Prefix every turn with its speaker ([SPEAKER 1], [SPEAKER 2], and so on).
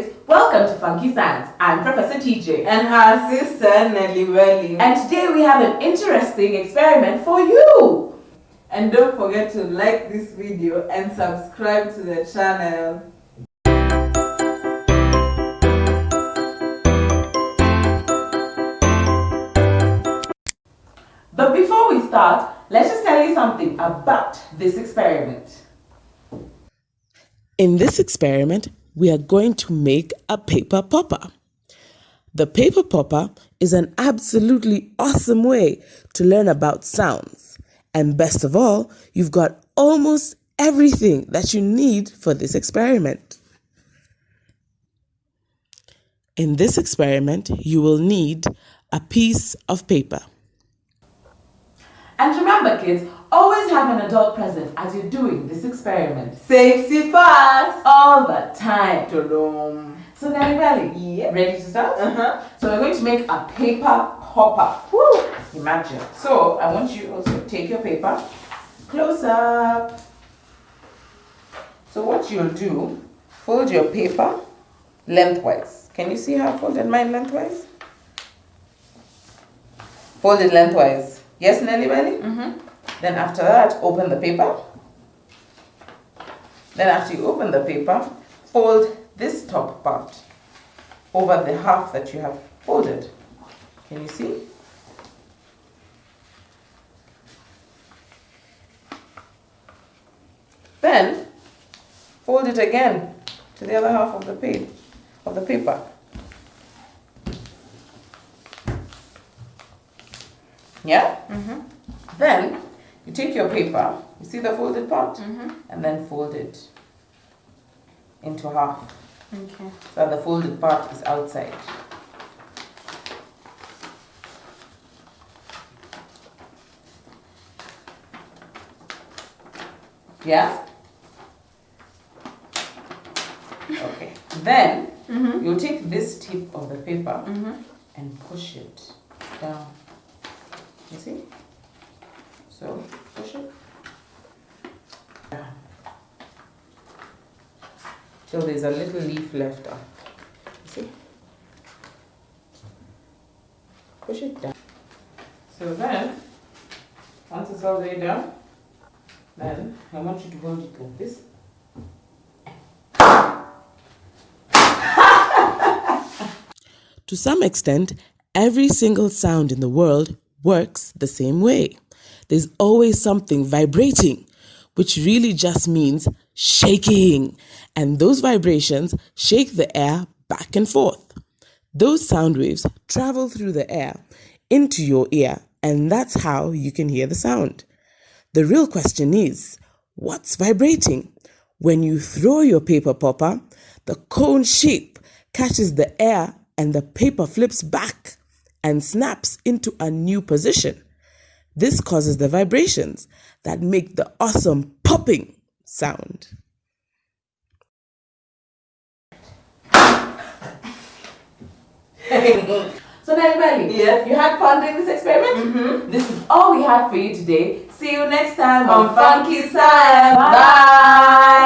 [SPEAKER 1] kids, welcome to Funky Science. I'm Professor TJ.
[SPEAKER 2] And her sister Nelly Welly.
[SPEAKER 1] And today we have an interesting experiment for you.
[SPEAKER 2] And don't forget to like this video and subscribe to the channel.
[SPEAKER 1] But before we start, let's just tell you something about this experiment.
[SPEAKER 3] In this experiment, we are going to make a paper popper. The paper popper is an absolutely awesome way to learn about sounds. And best of all, you've got almost everything that you need for this experiment. In this experiment, you will need a piece of paper.
[SPEAKER 1] And remember kids, always have an adult present as you're doing this experiment.
[SPEAKER 2] Safety first.
[SPEAKER 1] All the time. So Nelly Belly,
[SPEAKER 2] Yeah.
[SPEAKER 1] ready to start?
[SPEAKER 2] Uh-huh.
[SPEAKER 1] So we're going to make a paper popper. Woo! Imagine. So I want you also to take your paper, close up. So what you'll do, fold your paper lengthwise. Can you see how I folded mine lengthwise? Fold it lengthwise. Yes, Nelly Belly? Mm-hmm. Then after that, open the paper. Then after you open the paper, fold this top part over the half that you have folded. Can you see? Then fold it again to the other half of the page of the paper. Yeah? Mm-hmm. Then you take your paper, you see the folded part, mm-hmm. and then fold it into half.
[SPEAKER 2] Okay.
[SPEAKER 1] So the folded part is outside. Yeah? Okay. Then mm-hmm. you take this tip of the paper mm-hmm. and push it down. You see? So push it. Till there's a little leaf left on. You see? Push it down. So then, once it's all the way down, then I want you to hold it like this.
[SPEAKER 3] To some extent, every single sound in the world works the same way. There's always something vibrating, which really just means shaking. And those vibrations shake the air back and forth. Those sound waves travel through the air into your ear, and that's how you can hear the sound. The real question is what's vibrating? When you throw your paper popper, the cone shape catches the air and the paper flips back and snaps into a new position. This causes the vibrations that make the awesome popping sound.
[SPEAKER 1] So Nelly Belly,
[SPEAKER 2] Yes.
[SPEAKER 1] you had fun doing this experiment? Mm-hmm. This is all we have for you today. See you next time
[SPEAKER 2] On
[SPEAKER 1] on
[SPEAKER 2] Funky
[SPEAKER 1] Funky Science. Bye.